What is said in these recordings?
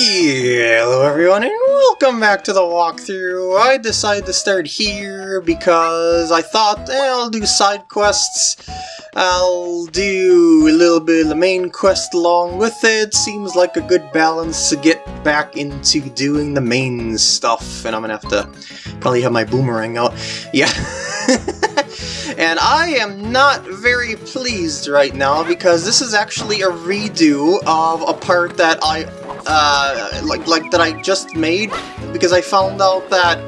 Hello everyone and welcome back to the walkthrough. I decided to start here because I thought eh, I'll do side quests. I'll do a little bit of the main quest along with it. Seems like a good balance to get back into doing the main stuff. And I'm gonna have to probably have my boomerang out. Yeah. and I am not very pleased right now because this is actually a redo of a part that I uh, like like that I just made because I found out that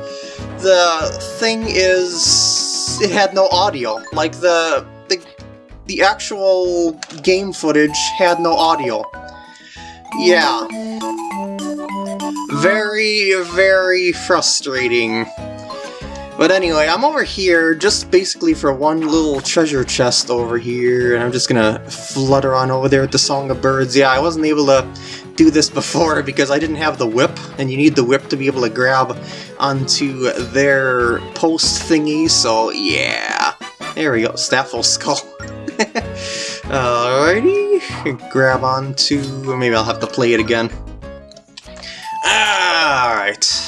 the thing is it had no audio. Like the the the actual game footage had no audio. Yeah. Very, very frustrating. But anyway, I'm over here just basically for one little treasure chest over here, and I'm just gonna flutter on over there at the Song of Birds. Yeah, I wasn't able to do this before because I didn't have the whip, and you need the whip to be able to grab onto their post thingy, so yeah. There we go, Staffel Skull. Alrighty, grab onto... maybe I'll have to play it again. Alright.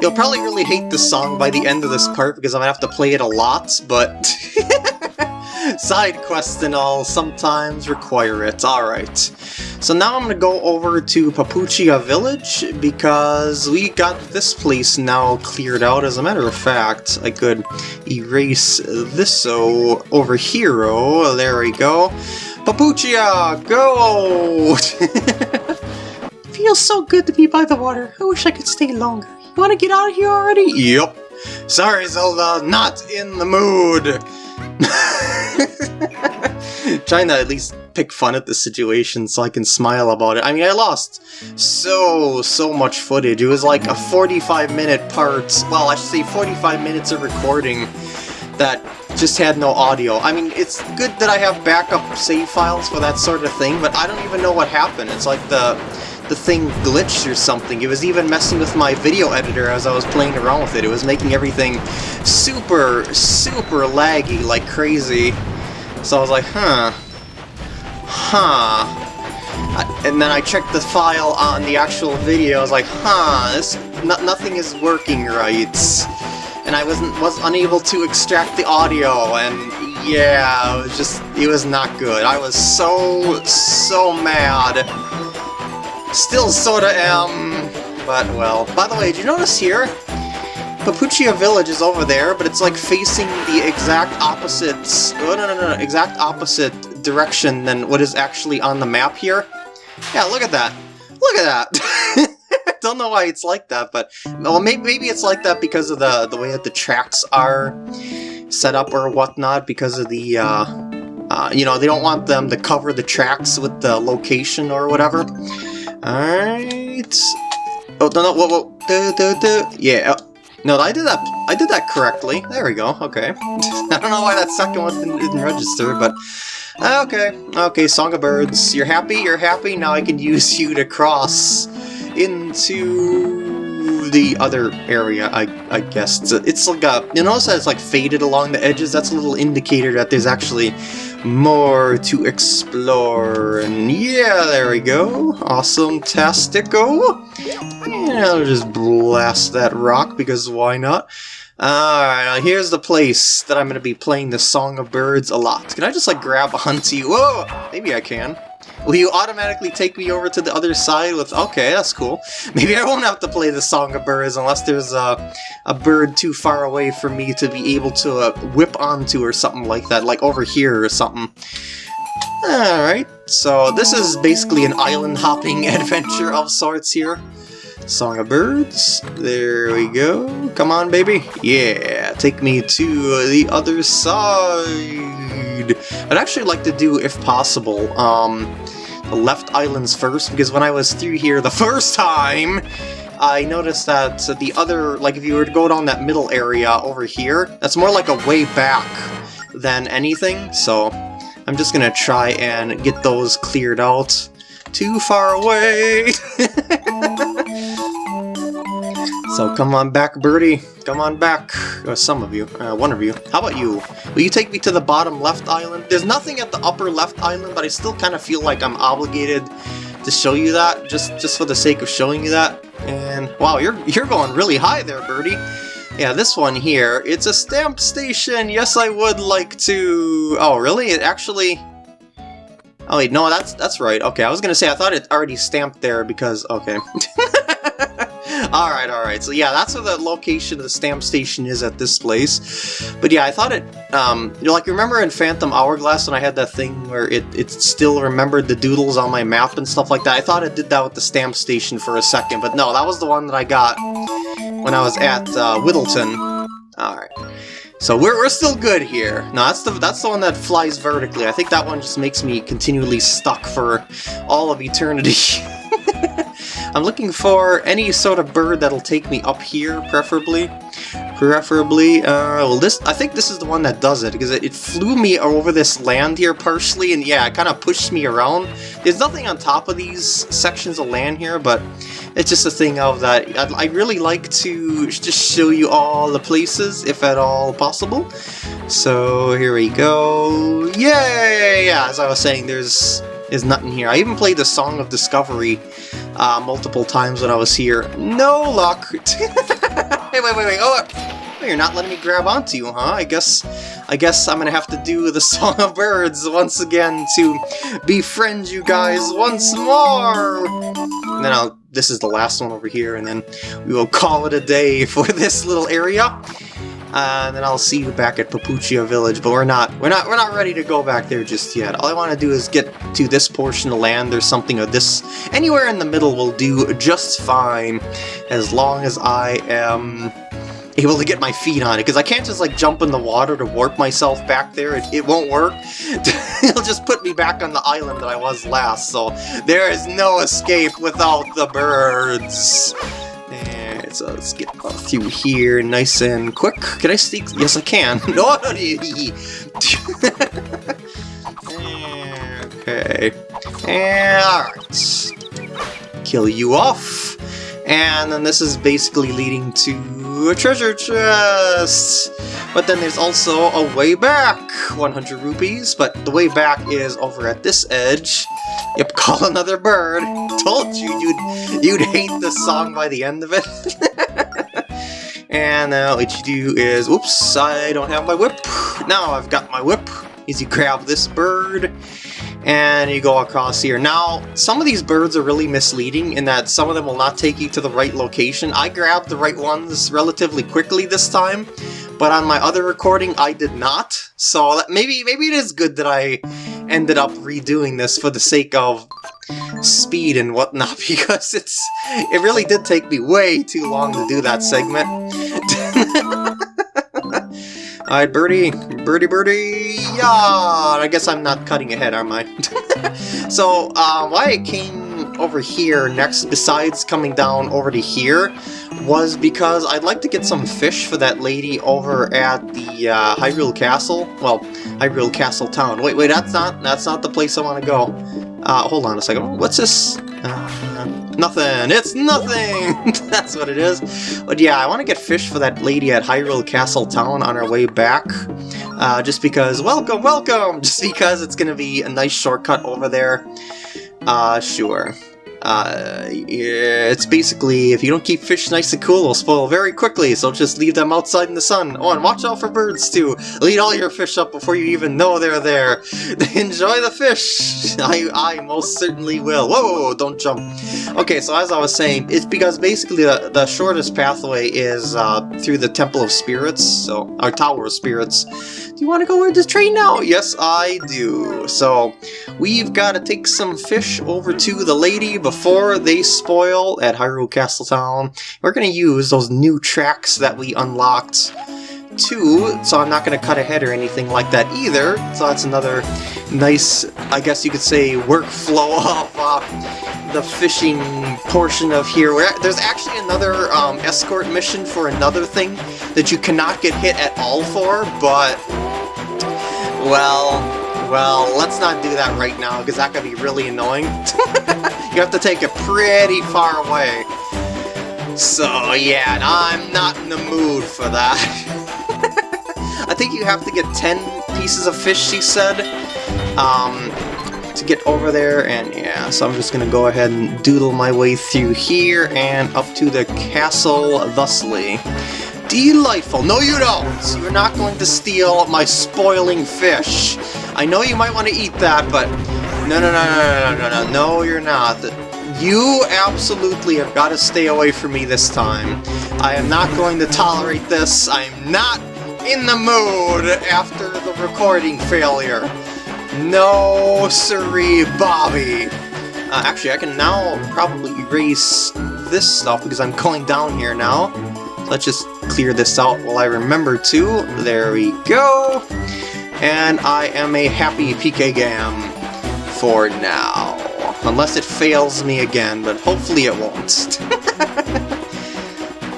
You'll probably really hate this song by the end of this part because I'm gonna have to play it a lot, but... Side quests and all sometimes require it, alright. So now I'm gonna go over to Papuchia Village because we got this place now cleared out. As a matter of fact, I could erase this so over here. Oh, there we go. Papuchia, go! Feels so good to be by the water. I wish I could stay longer. Wanna get out of here already? Yep. Sorry, Zelda, not in the mood. Trying to at least pick fun at the situation so I can smile about it. I mean, I lost so, so much footage. It was like a 45 minute part, well, I should say 45 minutes of recording that just had no audio. I mean, it's good that I have backup save files for that sort of thing, but I don't even know what happened. It's like the the thing glitched or something. It was even messing with my video editor as I was playing around with it. It was making everything super, super laggy like crazy. So I was like, huh. Huh. And then I checked the file on the actual video, I was like, huh, this, nothing is working right. And I wasn't was unable to extract the audio, and yeah, it was just, it was not good. I was so, so mad. Still sorta am, but well. By the way, did you notice here? Papuchia Village is over there, but it's like facing the exact opposite... Oh, no, no, no, exact opposite direction than what is actually on the map here. Yeah, look at that. Look at that! Don't know why it's like that, but... Well, maybe, maybe it's like that because of the, the way that the tracks are set up or whatnot, because of the, uh, uh, you know, they don't want them to cover the tracks with the location or whatever. Alright. Oh, no, no, whoa, whoa. Do, do, do. Yeah. Oh, no, I did that. I did that correctly. There we go. Okay. I don't know why that second one didn't, didn't register, but uh, okay. Okay, Song of Birds. You're happy? You're happy? Now I can use you to cross into the other area, I, I guess. It's, it's like a, you notice that it's like faded along the edges? That's a little indicator that there's actually more to explore. And yeah, there we go. Awesome Tastico. And I'll just blast that rock, because why not? Alright, here's the place that I'm going to be playing the Song of Birds a lot. Can I just like grab a you? Whoa! Maybe I can. Will you automatically take me over to the other side with... Okay, that's cool. Maybe I won't have to play the Song of Birds unless there's a, a bird too far away for me to be able to uh, whip onto or something like that, like over here or something. Alright, so this is basically an island hopping adventure of sorts here. Song of Birds. There we go. Come on, baby. Yeah, take me to the other side. I'd actually like to do, if possible, um, the left islands first, because when I was through here the first time, I noticed that the other, like if you were to go down that middle area over here, that's more like a way back than anything, so I'm just gonna try and get those cleared out. Too far away! so come on back, birdie. Come on back. Uh, some of you. Uh, one of you. How about you? Will you take me to the bottom left island? There's nothing at the upper left island, but I still kind of feel like I'm obligated to show you that, just just for the sake of showing you that. And wow, you're you're going really high there, Birdie. Yeah, this one here, it's a stamp station. Yes, I would like to... Oh, really? It actually... Oh wait, no, that's that's right. Okay, I was gonna say, I thought it already stamped there because... Okay. Alright, alright. So yeah, that's where the location of the stamp station is at this place. But yeah, I thought it, um, you like remember in Phantom Hourglass when I had that thing where it, it still remembered the doodles on my map and stuff like that? I thought it did that with the stamp station for a second, but no, that was the one that I got when I was at uh, Whittleton. Alright. So we're, we're still good here. No, that's the that's the one that flies vertically. I think that one just makes me continually stuck for all of eternity. I'm looking for any sort of bird that'll take me up here, preferably. Preferably, uh, well this, I think this is the one that does it, because it, it flew me over this land here partially, and yeah, it kind of pushed me around. There's nothing on top of these sections of land here, but it's just a thing of that I'd, I'd really like to just show you all the places, if at all possible. So here we go. Yay! Yeah, as I was saying, there's is nothing here. I even played the Song of Discovery uh, multiple times when I was here. No luck! hey, wait, wait, wait, oh! oh! You're not letting me grab onto you, huh? I guess I guess I'm gonna have to do the Song of Birds once again to befriend you guys once more! And then I'll, this is the last one over here, and then we will call it a day for this little area. Uh, and then I'll see you back at Papuchia Village, but we're not we're not we're not ready to go back there just yet. All I want to do is get to this portion of land. There's something of this anywhere in the middle will do just fine, as long as I am able to get my feet on it, because I can't just like jump in the water to warp myself back there. It, it won't work. It'll just put me back on the island that I was last, so there is no escape without the birds. So Uh, let's get through here nice and quick. Can I sneak? Yes, I can. no, okay. And, alright. Kill you off. And then this is basically leading to a treasure chest! But then there's also a way back! 100 rupees, but the way back is over at this edge. Yep, call another bird! Told you you'd, you'd hate the song by the end of it. and now what you do is, oops, I don't have my whip. Now I've got my whip. Easy grab this bird and you go across here. Now, some of these birds are really misleading in that some of them will not take you to the right location. I grabbed the right ones relatively quickly this time, but on my other recording I did not. So maybe maybe it is good that I ended up redoing this for the sake of speed and whatnot because it's it really did take me way too long to do that segment. Alright, birdie, birdie, birdie, yeah! I guess I'm not cutting ahead, am I? so, uh, why I came over here next, besides coming down over to here, was because I'd like to get some fish for that lady over at the uh, Hyrule Castle. Well, Hyrule Castle Town. Wait, wait, that's not that's not the place I want to go. Uh, hold on a second. What's this? Uh, nothing. It's nothing! That's what it is. But yeah, I want to get fish for that lady at Hyrule Castle Town on our way back. Uh, just because, welcome, welcome! Just because it's going to be a nice shortcut over there. Uh, sure. Uh, it's basically, if you don't keep fish nice and cool, they'll spoil very quickly, so just leave them outside in the sun. Oh, and watch out for birds, too. Lead all your fish up before you even know they're there. Enjoy the fish! I, I most certainly will. Whoa, don't jump. Okay, so as I was saying, it's because basically the, the shortest pathway is uh, through the Temple of Spirits, so, our Tower of Spirits. Do you want to go with this train now? Yes, I do. So, we've got to take some fish over to the lady before they spoil at Hyrule Castle Town. We're going to use those new tracks that we unlocked too, so I'm not going to cut ahead or anything like that either. So that's another nice, I guess you could say, workflow of uh, the fishing portion of here. There's actually another um, escort mission for another thing that you cannot get hit at all for, but well, well, let's not do that right now, because that could be really annoying. you have to take it pretty far away. So, yeah, I'm not in the mood for that. I think you have to get 10 pieces of fish, she said. Um, to get over there, and yeah, so I'm just gonna go ahead and doodle my way through here and up to the castle thusly. Delightful. No, you don't! You're not going to steal my spoiling fish. I know you might want to eat that, but no, no, no, no, no, no, no, no, you're not. You absolutely have got to stay away from me this time. I am not going to tolerate this. I am not in the mood after the recording failure. No, siree, Bobby. Uh, actually, I can now probably erase this stuff because I'm going down here now. Let's just clear this out while I remember to. There we go. And I am a happy PK Gam for now. Unless it fails me again, but hopefully it won't.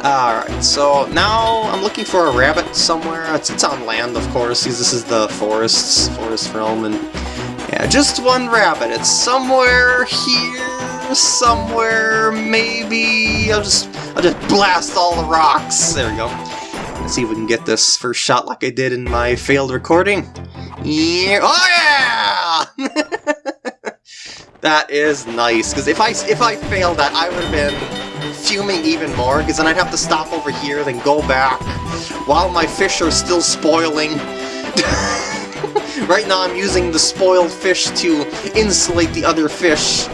Alright, so now I'm looking for a rabbit somewhere. It's, it's on land, of course, because this is the forests, forest realm, and yeah, just one rabbit. It's somewhere here, somewhere, maybe. I'll just, I'll just blast all the rocks. There we go. Let's see if we can get this first shot like I did in my failed recording. Yeah. Oh yeah! that is nice, because if I, if I failed that, I would have been fuming even more, because then I'd have to stop over here, then go back, while my fish are still spoiling. right now I'm using the spoiled fish to insulate the other fish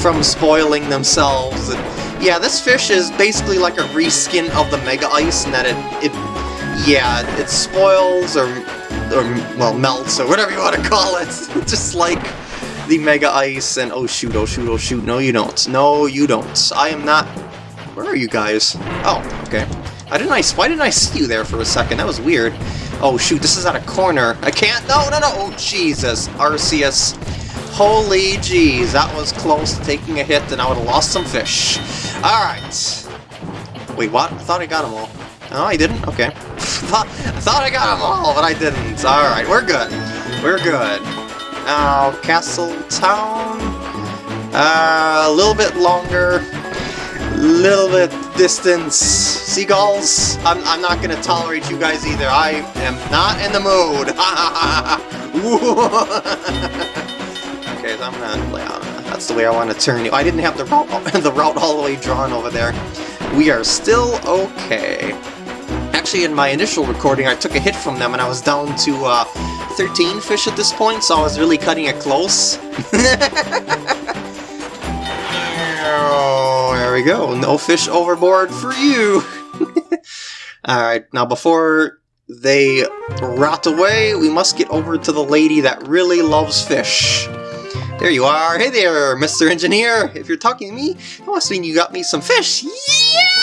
from spoiling themselves. And yeah, this fish is basically like a reskin of the Mega Ice in that it, it yeah, it spoils or, or, well, melts or whatever you want to call it. Just like the Mega Ice and oh shoot, oh shoot, oh shoot, no you don't. No, you don't. I am not... Where are you guys? Oh, okay. I didn't I, why didn't I see you there for a second? That was weird. Oh shoot, this is at a corner. I can't, no, no, no, oh Jesus, Arceus. Holy jeez, that was close to taking a hit and I would have lost some fish. Alright. Wait, what? I thought I got them all. Oh, I didn't? Okay. I thought I got them all, but I didn't. Alright, we're good. We're good. Now, Castle Town. Uh, a little bit longer. Little bit distance. Seagulls, I'm, I'm not going to tolerate you guys either. I am not in the mood. okay, so I'm going to... Uh, that's the way I want to turn you. I didn't have the route, the route all the way drawn over there. We are still okay. Actually, in my initial recording, I took a hit from them and I was down to uh, 13 fish at this point, so I was really cutting it close. there we go. No fish overboard for you. Alright, now before they rot away, we must get over to the lady that really loves fish. There you are. Hey there, Mr. Engineer. If you're talking to me, that must mean you got me some fish. Yes!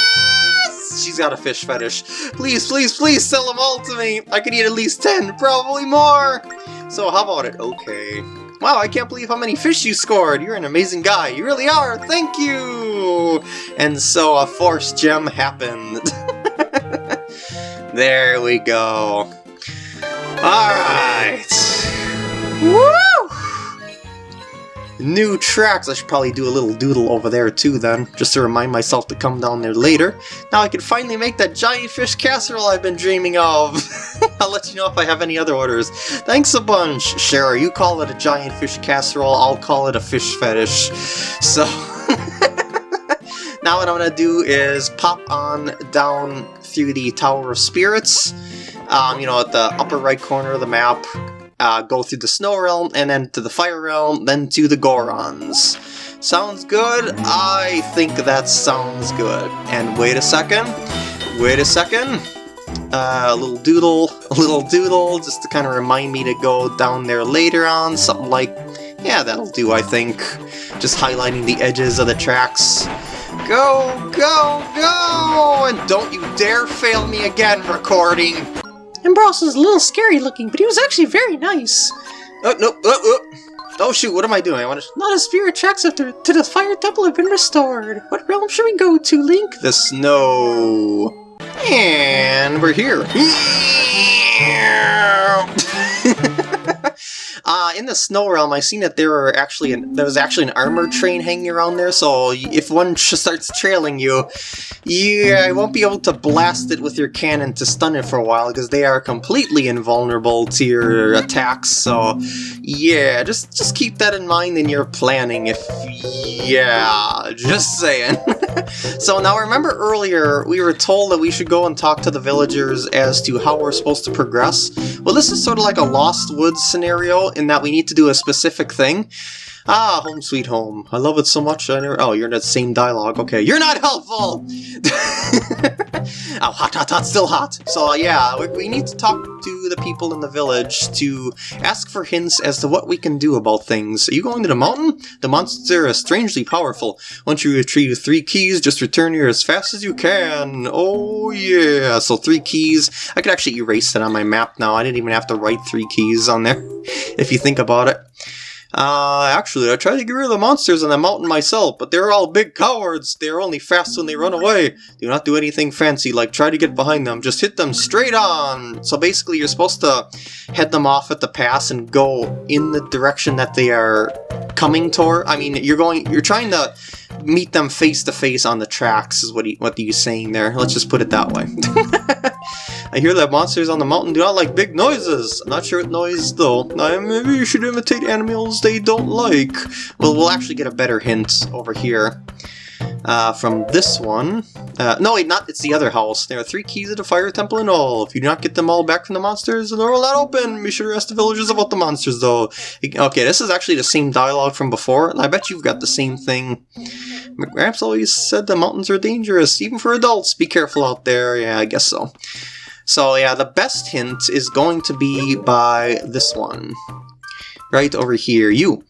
She's got a fish fetish. Please, please, please sell them all to me. I could eat at least 10, probably more. So how about it? Okay. Wow, I can't believe how many fish you scored. You're an amazing guy. You really are. Thank you. And so a force gem happened. there we go. Alright. Woo! New tracks! I should probably do a little doodle over there too then, just to remind myself to come down there later. Now I can finally make that giant fish casserole I've been dreaming of! I'll let you know if I have any other orders. Thanks a bunch! Shara. you call it a giant fish casserole, I'll call it a fish fetish. So... now what I'm gonna do is pop on down through the Tower of Spirits, um, you know, at the upper right corner of the map, uh, go through the Snow Realm, and then to the Fire Realm, then to the Gorons. Sounds good? I think that sounds good. And wait a second. Wait a second. Uh, a little doodle, a little doodle, just to kind of remind me to go down there later on. Something like, yeah, that'll do, I think. Just highlighting the edges of the tracks. Go, go, go! And don't you dare fail me again, recording! Ambross was a little scary looking, but he was actually very nice. Oh, no, oh, oh. oh shoot, what am I doing? I want to... Not a spirit tracks after to the fire temple have been restored. What realm should we go to, Link? The snow. And we're here. Uh, in the snow realm, I seen that there are actually an, there was actually an armored train hanging around there. So if one starts trailing you, you won't be able to blast it with your cannon to stun it for a while because they are completely invulnerable to your attacks. So yeah, just just keep that in mind in your planning. If yeah, just saying. so now remember earlier we were told that we should go and talk to the villagers as to how we're supposed to progress. Well, this is sort of like a Lost Woods scenario in that we need to do a specific thing. Ah, home sweet home. I love it so much. I never. Oh, you're in that same dialogue. Okay, you're not helpful. oh, hot, hot, hot, still hot. So uh, yeah, we, we need to talk to the people in the village to ask for hints as to what we can do about things. Are you going to the mountain? The monster is strangely powerful. Once you retrieve three keys, just return here as fast as you can. Oh yeah. So three keys. I could actually erase that on my map now. I didn't even have to write three keys on there. if you think about it. Uh, actually, I tried to get rid of the monsters on the mountain myself, but they're all big cowards. They're only fast when they run away. Do not do anything fancy, like try to get behind them. Just hit them straight on. So basically, you're supposed to head them off at the pass and go in the direction that they are coming toward. I mean, you're going, you're trying to meet them face to face on the tracks, is what he, what he's saying there. Let's just put it that way. I hear that monsters on the mountain do not like big noises. I'm not sure what noise though. Uh, maybe you should imitate animals they don't like. Well, we'll actually get a better hint over here. Uh, from this one. Uh, no, wait, not. It's the other house. There are three keys at the fire temple and all. If you do not get them all back from the monsters, the door will not open. Be sure to ask the villagers about the monsters, though. Okay, this is actually the same dialogue from before. I bet you've got the same thing. McGramps always said the mountains are dangerous, even for adults. Be careful out there. Yeah, I guess so. So yeah, the best hint is going to be by this one. Right over here, you.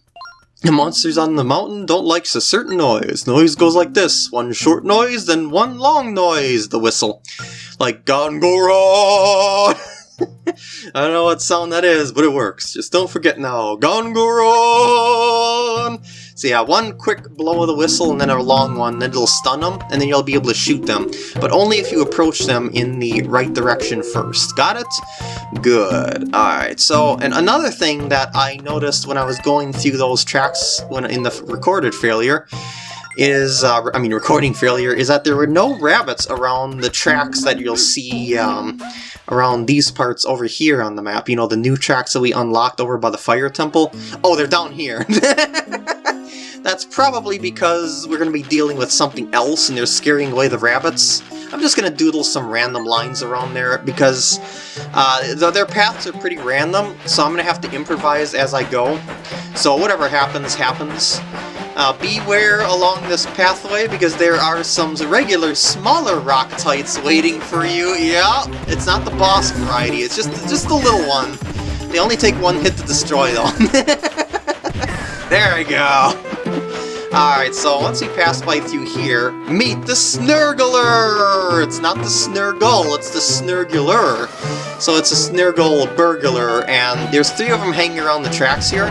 The monsters on the mountain don't like a certain noise. Noise goes like this. One short noise, then one long noise, the whistle. Like Gongoron! I don't know what sound that is, but it works. Just don't forget now. Gongoron! So yeah, one quick blow of the whistle and then a long one, then it'll stun them, and then you'll be able to shoot them. But only if you approach them in the right direction first. Got it? Good. Alright, so, and another thing that I noticed when I was going through those tracks when in the recorded failure is, uh, I mean recording failure, is that there were no rabbits around the tracks that you'll see um, around these parts over here on the map. You know, the new tracks that we unlocked over by the fire temple. Oh, they're down here. That's probably because we're going to be dealing with something else and they're scaring away the rabbits. I'm just going to doodle some random lines around there because uh, their paths are pretty random, so I'm going to have to improvise as I go. So whatever happens, happens. Uh, beware along this pathway because there are some regular smaller rock Rocktites waiting for you. Yeah, it's not the boss variety, it's just, just the little one. They only take one hit to destroy though. there we go. Alright, so once we pass by through here, meet the Snurglar! It's not the Snurgle, it's the Snurgular. So it's a Snurgle burglar, and there's three of them hanging around the tracks here.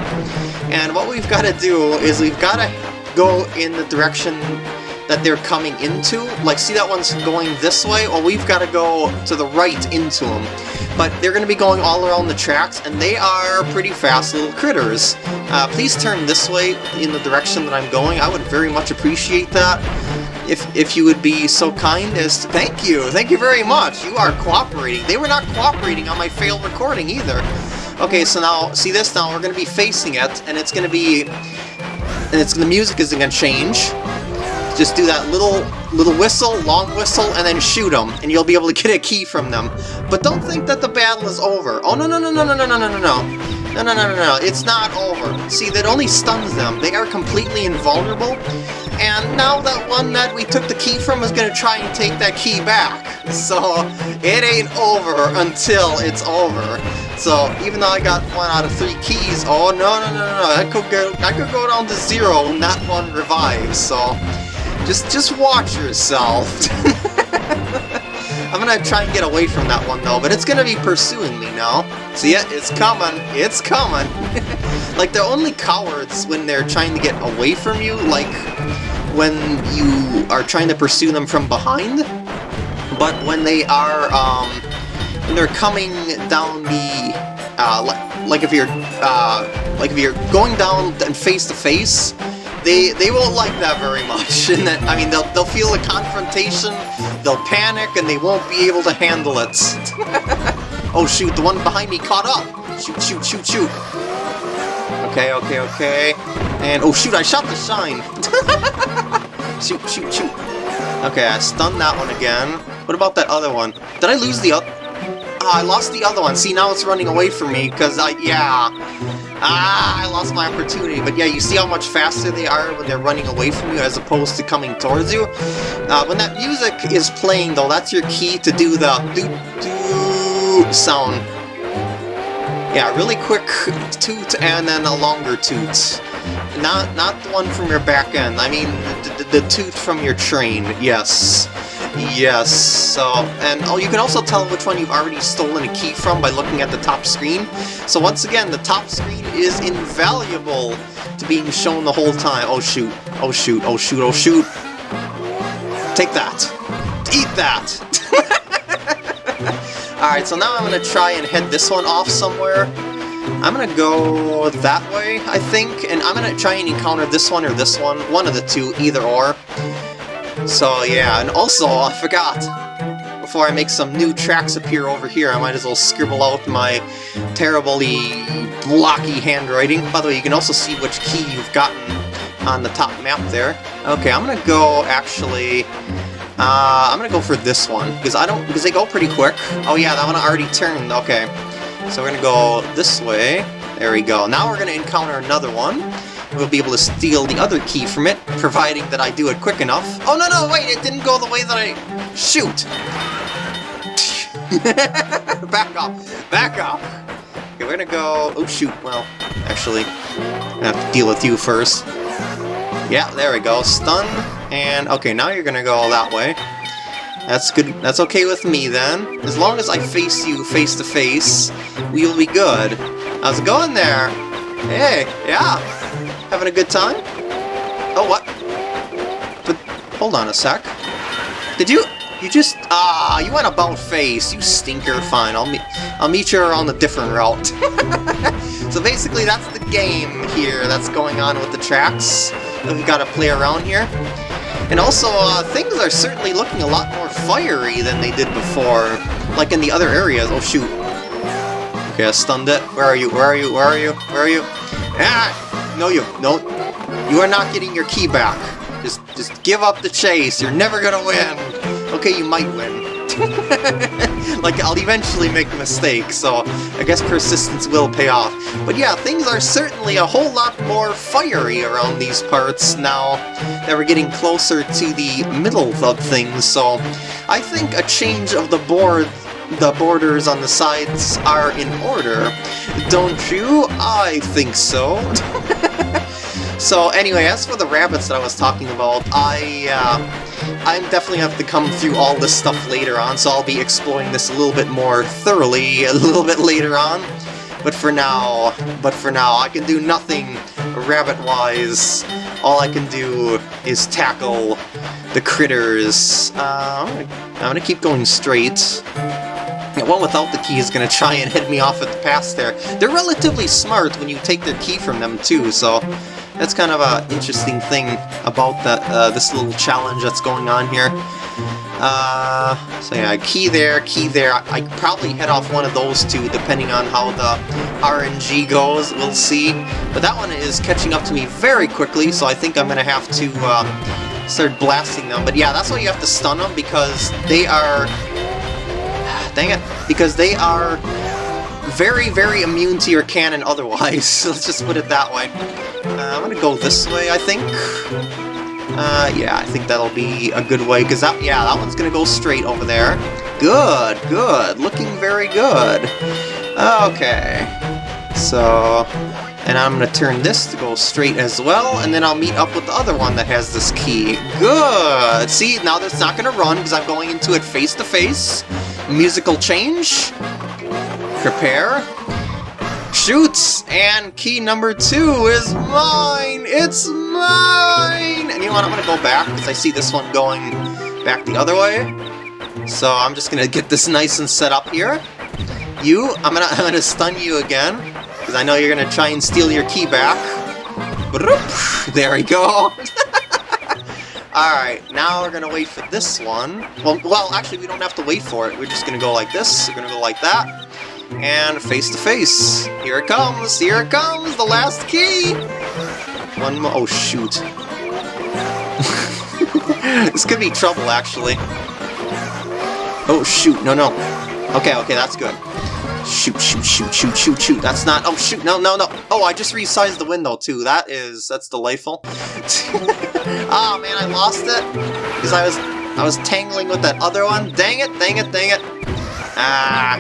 And what we've got to do is we've got to go in the direction that they're coming into. Like, see that one's going this way? Well, we've got to go to the right into them. But they're going to be going all around the tracks, and they are pretty fast little critters. Uh, please turn this way in the direction that I'm going. I would very much appreciate that. If, if you would be so kind as to... Thank you! Thank you very much! You are cooperating. They were not cooperating on my failed recording either. Okay, so now, see this now? We're going to be facing it, and it's going to be... And it's the music is going to change. Just do that little little whistle, long whistle, and then shoot them, and you'll be able to get a key from them. But don't think that the battle is over. Oh, no, no, no, no, no, no, no, no, no, no. No, no, no, no, no, it's not over. See, that only stuns them. They are completely invulnerable. And now that one that we took the key from is going to try and take that key back. So, it ain't over until it's over. So, even though I got one out of three keys, oh, no, no, no, no, no, I could go, I could go down to zero that one revives, so... Just, just watch yourself. I'm gonna try and get away from that one though, but it's gonna be pursuing me now. See it? It's coming. It's coming. like, they're only cowards when they're trying to get away from you, like when you are trying to pursue them from behind. But when they are, um, when they're coming down the, uh, like if you're, uh, like if you're going down and face to face, they they won't like that very much. And that I mean, they'll they'll feel a confrontation, they'll panic, and they won't be able to handle it. oh shoot, the one behind me caught up. Shoot, shoot, shoot, shoot. Okay, okay, okay. And oh shoot, I shot the shine. shoot, shoot, shoot. Okay, I stunned that one again. What about that other one? Did I lose the other? Ah, I lost the other one. See, now it's running away from me, because I, yeah. Ah, I lost my opportunity. But yeah, you see how much faster they are when they're running away from you as opposed to coming towards you? Uh, when that music is playing, though, that's your key to do the doo-doo sound. Yeah, really quick toot and then a longer toot. Not not the one from your back end. I mean, the, the, the toot from your train. Yes. Yes, so, and oh, you can also tell which one you've already stolen a key from by looking at the top screen. So once again, the top screen is invaluable to being shown the whole time. Oh shoot, oh shoot, oh shoot, oh shoot. Take that. Eat that! Alright, so now I'm gonna try and head this one off somewhere. I'm gonna go that way, I think, and I'm gonna try and encounter this one or this one, one of the two, either or. So yeah, and also, I forgot, before I make some new tracks appear over here, I might as well scribble out my terribly blocky handwriting. By the way, you can also see which key you've gotten on the top map there. Okay, I'm gonna go, actually, uh, I'm gonna go for this one, because I don't, because they go pretty quick. Oh yeah, that one already turned, okay. So we're gonna go this way. There we go. Now we're gonna encounter another one we'll be able to steal the other key from it, providing that I do it quick enough. Oh, no, no, wait, it didn't go the way that I... Shoot! back off! back off! Okay, we're gonna go... Oh, shoot, well, actually, I have to deal with you first. Yeah, there we go, stun, and... Okay, now you're gonna go all that way. That's good. That's okay with me, then. As long as I face you face to face, we'll be good. How's it going there? Hey, yeah, Having a good time? Oh, what? But, hold on a sec. Did you... You just... Ah, you went about face. You stinker. Fine, I'll meet... I'll meet you on a different route. so basically, that's the game here that's going on with the tracks that we gotta play around here. And also, uh, things are certainly looking a lot more fiery than they did before, like in the other areas. Oh, shoot. Okay, I stunned it. Where are you? Where are you? Where are you? Where are you? Ah! No, you no. You are not getting your key back. Just, just give up the chase. You're never gonna win. Okay, you might win. like, I'll eventually make a mistake, so I guess persistence will pay off. But yeah, things are certainly a whole lot more fiery around these parts now that we're getting closer to the middle of things, so I think a change of the board the borders on the sides are in order. Don't you? I think so. so anyway, as for the rabbits that I was talking about, I, uh, I'm definitely have to come through all this stuff later on, so I'll be exploring this a little bit more thoroughly a little bit later on. But for now, but for now, I can do nothing rabbit-wise. All I can do is tackle the critters. Uh, I'm, gonna, keep going straight. One without the key is going to try and head me off at the pass there. They're relatively smart when you take their key from them too, so that's kind of an interesting thing about the, uh, this little challenge that's going on here. Uh, so yeah, key there, key there. I could probably head off one of those two depending on how the RNG goes, we'll see. But that one is catching up to me very quickly, so I think I'm going to have to uh, start blasting them. But yeah, that's why you have to stun them, because they are Dang it. Because they are very, very immune to your cannon otherwise. Let's just put it that way. Uh, I'm gonna go this way, I think. Uh, yeah, I think that'll be a good way, because that, yeah, that one's gonna go straight over there. Good, good, looking very good. Okay, so, and I'm gonna turn this to go straight as well, and then I'll meet up with the other one that has this key. Good! See, now that's not gonna run, because I'm going into it face to face musical change. Prepare. Shoots! And key number two is mine! It's mine! And you know what, I'm gonna go back, because I see this one going back the other way. So I'm just gonna get this nice and set up here. You, I'm gonna, I'm gonna stun you again. because I know you're gonna try and steal your key back. There we go. Alright, now we're gonna wait for this one. Well, well, actually, we don't have to wait for it. We're just gonna go like this, we're gonna go like that, and face to face. Here it comes, here it comes, the last key! One more, oh shoot. this could be trouble, actually. Oh shoot, no, no. Okay, okay, that's good. Shoot, shoot, shoot, shoot, shoot, shoot. That's not. Oh, shoot. No, no, no. Oh, I just resized the window, too. That is. That's delightful. oh, man, I lost it. Because I was. I was tangling with that other one. Dang it, dang it, dang it. Ah.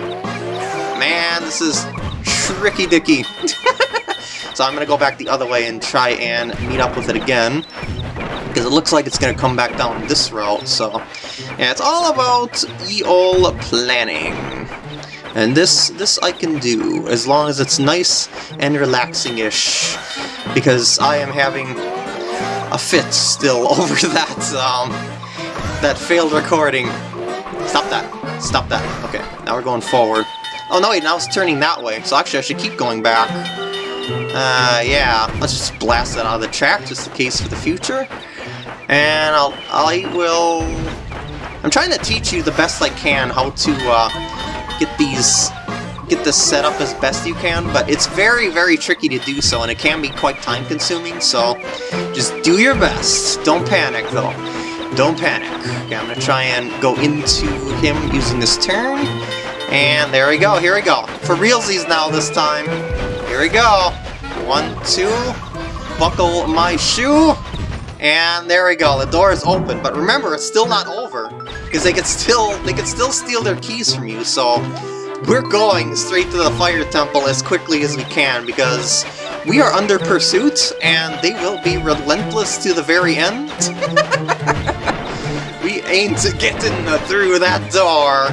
Man, this is tricky dicky. so I'm to go back the other way and try and meet up with it again. Because it looks like it's going to come back down this route, so... Yeah, it's all about EOL planning. And this, this I can do, as long as it's nice and relaxing-ish, because I am having a fit still over that, um, that failed recording. Stop that. Stop that. Okay, now we're going forward. Oh no, wait, now it's turning that way, so actually I should keep going back. Uh, yeah, let's just blast that out of the track, just in case for the future. And I'll, I will... I'm trying to teach you the best I can how to, uh, get these get this set up as best you can, but it's very, very tricky to do so, and it can be quite time-consuming, so just do your best. Don't panic, though. Don't panic. Okay, I'm gonna try and go into him using this turn, and there we go, here we go. For realsies now this time. Here we go. One, two, buckle my shoe, and there we go, the door is open, but remember, it's still not over, because they could still they could still steal their keys from you, so we're going straight to the fire temple as quickly as we can, because we are under pursuit, and they will be relentless to the very end. we ain't getting through that door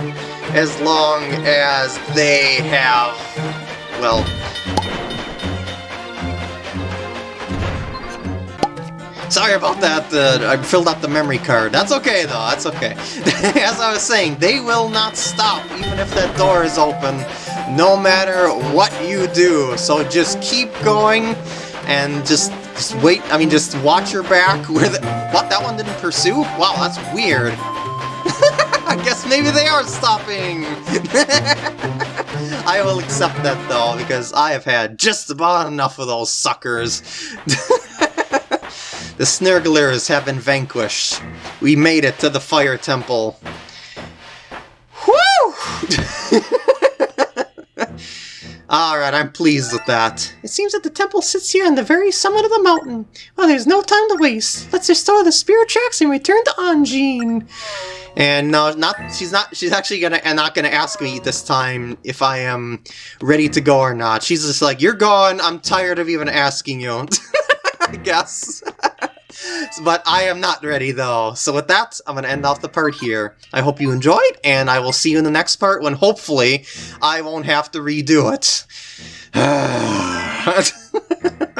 as long as they have, well, Sorry about that, uh, I filled out the memory card. That's okay, though, that's okay. As I was saying, they will not stop, even if that door is open, no matter what you do. So just keep going, and just, just wait, I mean, just watch your back. Where the, what, that one didn't pursue? Wow, that's weird. I guess maybe they are stopping! I will accept that, though, because I have had just about enough of those suckers. The Snurglars have been vanquished. We made it to the Fire Temple. Woo! Alright, I'm pleased with that. It seems that the temple sits here on the very summit of the mountain. Well, there's no time to waste. Let's restore the spirit tracks and return to Anjean. And no, not she's not she's actually gonna and not gonna ask me this time if I am ready to go or not. She's just like, You're gone, I'm tired of even asking you. I guess. but I am not ready though. So with that, I'm going to end off the part here. I hope you enjoyed, and I will see you in the next part when hopefully I won't have to redo it.